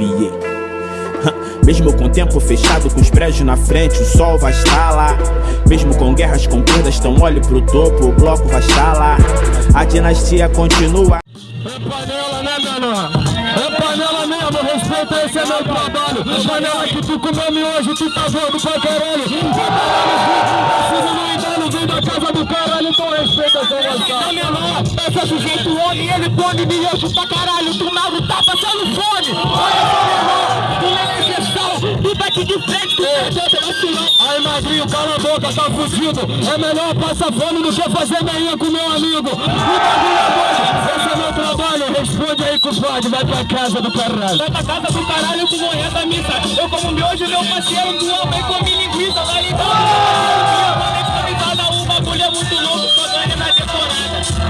arrepiei mesmo com o tempo fechado, com os prédios na frente, o sol vai estar lá Mesmo com guerras com perdas, então olhe pro topo, o bloco vai estar lá A dinastia continua É panela, né, menor? É panela mesmo, respeita, esse é meu trabalho Panela que tu comeu hoje, tu tá gordo pra caralho Esse é sujeito homem, ele come miojo pra caralho. Tu mago tá passando fome Olha só, menor, tu é necessário. Tu bate de frente, tu pela sinal Aí, magrinho, cala a boca, tá fudido. É melhor passar fome do que fazer meinha com meu amigo. O bagulho é doido, esse é meu trabalho. Responde aí, compadre, vai pra casa do caralho. Vai pra casa do caralho com manhã da missa. Eu como miojo, meu parceiro do homem comi linguiça. Vai ligar,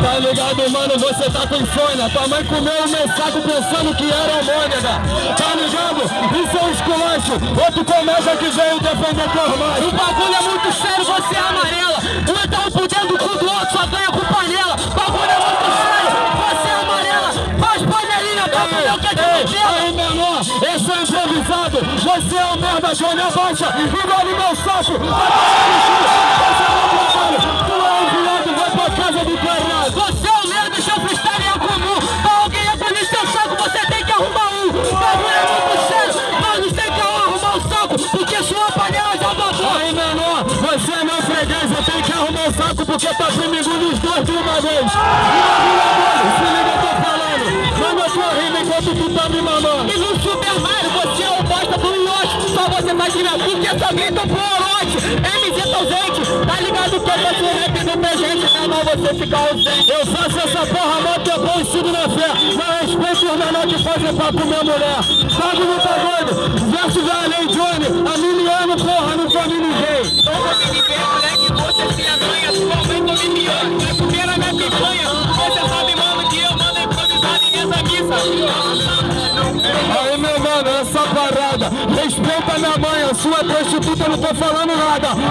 Tá ligado, mano? Você tá com insônia. Tua mãe comeu o meu saco pensando que era homônega. Tá ligado? Isso é um esculacho. Outro começa que veio defender teu irmão. O bagulho é muito sério, você é amarela Um então por dentro do cu do outro, só ganha com panela O bagulho é muito sério, você é amarela Faz panelinha, tá com meu que é de menor, esse é improvisado. Você é o merda, Johnny Abaixa. Engole meu saco. Vai freguês, eu tenho que arrumar o saco porque tá comigo nos dois de uma vez. Se liga, eu tô falando. Manda tua rima enquanto tu tá me mamando. E no Super Mario você é o bosta do Yoshi Só você faz rima porque só grita pro Orochi MZ Tozente, tá ligado que eu faço rap no presente Não, não, você fica ausente Eu faço essa porra mó tempão e sigo na fé. Mas respeito os menor que fazem papo minha mulher. Bagulho tá doido. Verso vai além, Johnny. A miliano, parada. Respeita minha mãe, a sua prostituta, eu não tô falando nada. Pelo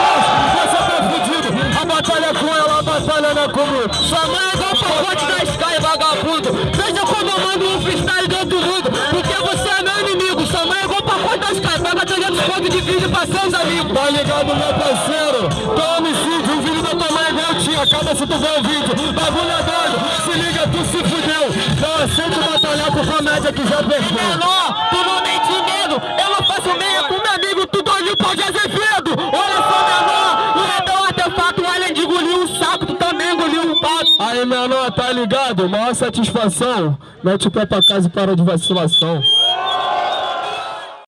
amor de Deus, você tá fudido. A batalha é com ela, a batalha não é comigo. Sua mãe é igual o pacote da Sky, vagabundo Veja quando eu mando um freestyle do outro mundo Porque você é meu inimigo Sua mãe é igual o pacote da Sky Paga 300 pontos de vídeo pra seus amigos Tá ligado, meu parceiro? Tô homicídio, o vídeo da tua mãe é igual tinha. Acaba se tu ver o vídeo. Bagulho é doido. Se liga, tu se fudeu. Não aceito batalhar com comédia que já perdeu. Menor, tu não medo Eu não faço meia com meu amigo Tu doido de pau de Azevedo Olha só, menor O um artefato Além de engolir um saco Tu também engoliu um pato Aí, menor, tá ligado? Maior satisfação. Mete o pé pra casa e para de vacilação.